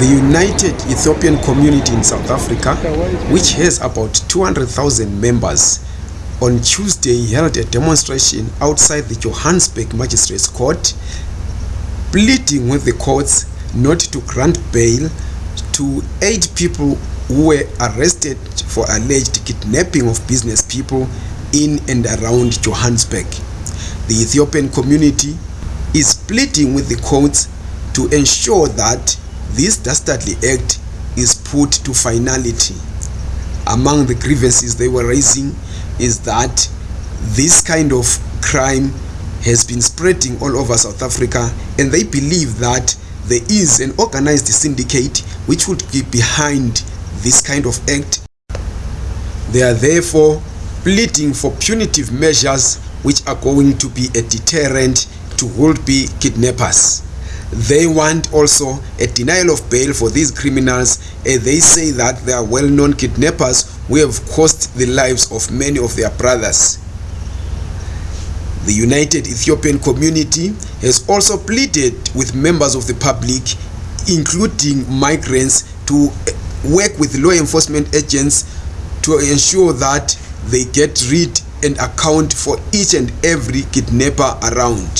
The United Ethiopian Community in South Africa, which has about 200,000 members, on Tuesday held a demonstration outside the Johannesburg Magistrates Court, pleading with the courts not to grant bail to eight people who were arrested for alleged kidnapping of business people in and around Johannesburg. The Ethiopian community is pleading with the courts to ensure that this dastardly act is put to finality. Among the grievances they were raising is that this kind of crime has been spreading all over South Africa and they believe that there is an organized syndicate which would be behind this kind of act. They are therefore pleading for punitive measures which are going to be a deterrent to would-be kidnappers. They want also a denial of bail for these criminals and they say that they are well-known kidnappers who have cost the lives of many of their brothers. The United Ethiopian community has also pleaded with members of the public, including migrants, to eh, work with law enforcement agents to ensure that they get rid and account for each and every kidnapper around.